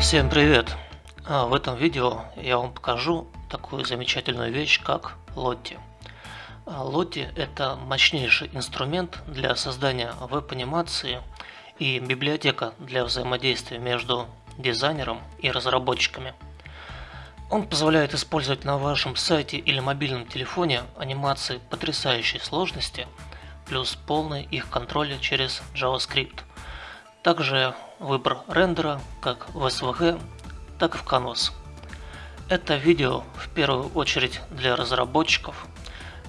Всем привет! А, в этом видео я вам покажу такую замечательную вещь, как Lottie. А, Lottie это мощнейший инструмент для создания веб-анимации и библиотека для взаимодействия между дизайнером и разработчиками. Он позволяет использовать на вашем сайте или мобильном телефоне анимации потрясающей сложности, плюс полный их контроль через JavaScript. Также выбор рендера как в SVG, так и в Canvas. Это видео в первую очередь для разработчиков.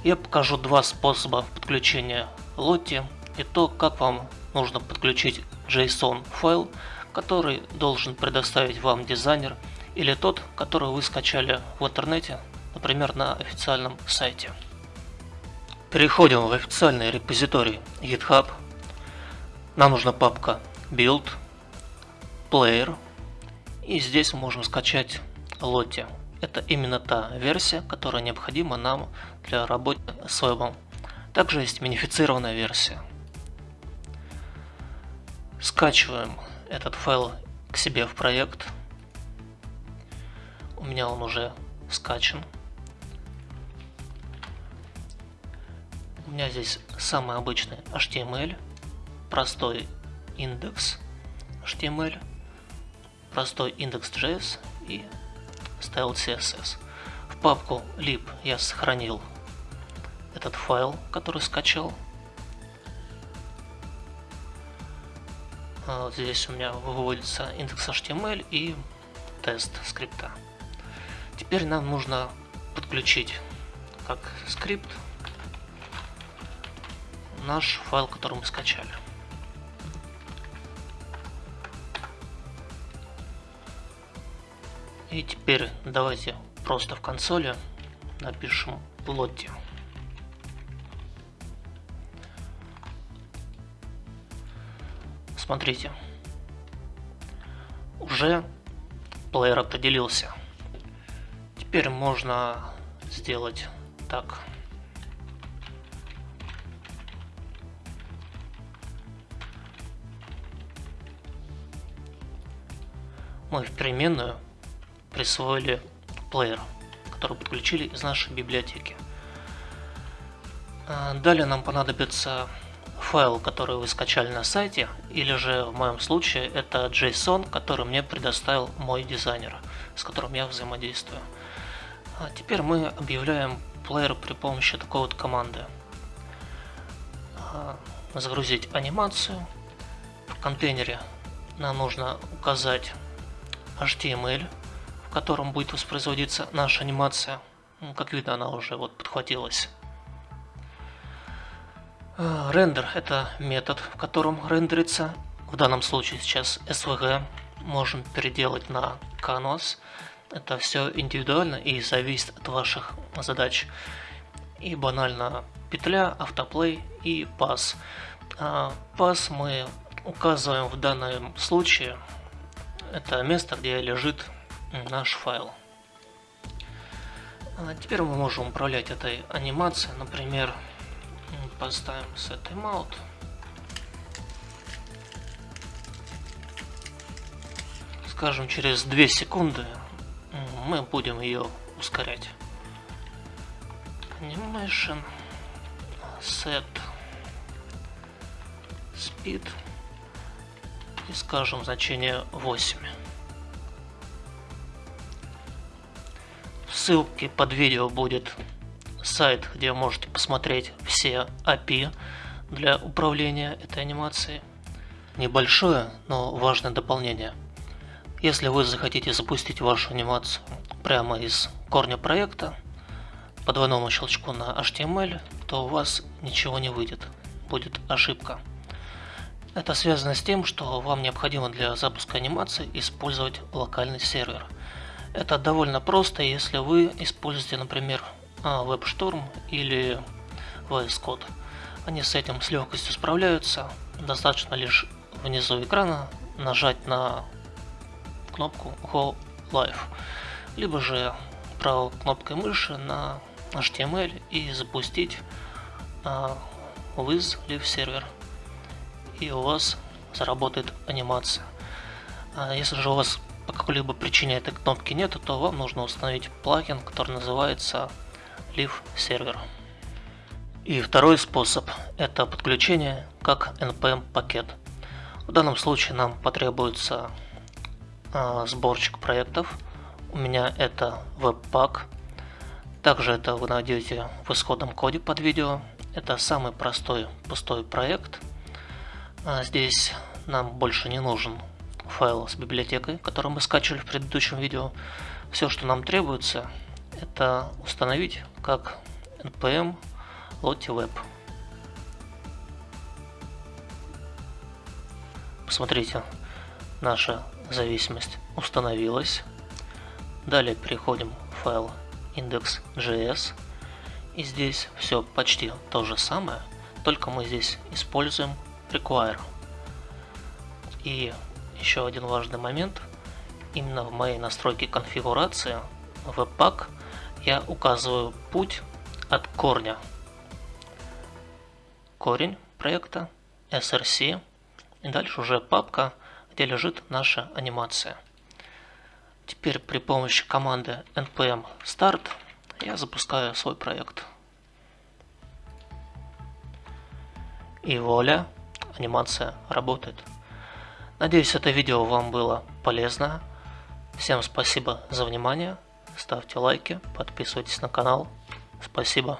Я покажу два способа подключения Lottie и то, как вам нужно подключить JSON файл, который должен предоставить вам дизайнер или тот, который вы скачали в интернете, например, на официальном сайте. Переходим в официальный репозиторий GitHub. Нам нужна папка Build, Player, и здесь можем скачать Lottie. Это именно та версия, которая необходима нам для работы с вебом. Также есть минифицированная версия. Скачиваем этот файл к себе в проект. У меня он уже скачан. У меня здесь самый обычный HTML, простой индекс HTML, простой index.js и style CSS. В папку lib я сохранил этот файл, который скачал. Вот здесь у меня выводится индекс HTML и тест скрипта. Теперь нам нужно подключить как скрипт наш файл, который мы скачали. И теперь давайте просто в консоли напишем Lottie. Смотрите, уже плеер определился. Теперь можно сделать так. Мы в переменную присвоили плеер, который подключили из нашей библиотеки. А, далее нам понадобится файл, который вы скачали на сайте, или же в моем случае это JSON, который мне предоставил мой дизайнер, с которым я взаимодействую. А теперь мы объявляем плеер при помощи такой вот команды. А, загрузить анимацию. В контейнере нам нужно указать HTML, в котором будет воспроизводиться наша анимация. Как видно, она уже вот подхватилась. Э, рендер – это метод, в котором рендерится, в данном случае сейчас SVG, можем переделать на Canvas. Это все индивидуально и зависит от ваших задач. И банально петля, автоплей и пас. Пас мы указываем в данном случае. Это место, где лежит наш файл. А теперь мы можем управлять этой анимацией, например, поставим set timeout. Скажем, через 2 секунды мы будем ее ускорять. Animation set speed и скажем значение 8. Ссылке под видео будет сайт, где можете посмотреть все API для управления этой анимацией. Небольшое, но важное дополнение. Если вы захотите запустить вашу анимацию прямо из корня проекта, по двойному щелчку на HTML, то у вас ничего не выйдет, будет ошибка. Это связано с тем, что вам необходимо для запуска анимации использовать локальный сервер. Это довольно просто, если вы используете, например, WebStorm или VS Code. Они с этим с легкостью справляются. Достаточно лишь внизу экрана нажать на кнопку Go Live, либо же правой кнопкой мыши на HTML и запустить Wiz Live сервер. И у вас заработает анимация. А если же у вас по какой-либо причине этой кнопки нет, то вам нужно установить плагин, который называется Live Server. И второй способ – это подключение как NPM пакет. В данном случае нам потребуется э, сборщик проектов. У меня это Webpack. Также это вы найдете в исходном коде под видео. Это самый простой пустой проект. А здесь нам больше не нужен файл с библиотекой, который мы скачивали в предыдущем видео. Все, что нам требуется, это установить как npm lotti Посмотрите, наша зависимость установилась. Далее переходим в файл index.js. И здесь все почти то же самое, только мы здесь используем require. И еще один важный момент. Именно в моей настройке конфигурации Webpack я указываю путь от корня. Корень проекта src и дальше уже папка, где лежит наша анимация. Теперь при помощи команды npm start я запускаю свой проект. И вуаля, анимация работает. Надеюсь, это видео вам было полезно. Всем спасибо за внимание. Ставьте лайки, подписывайтесь на канал. Спасибо.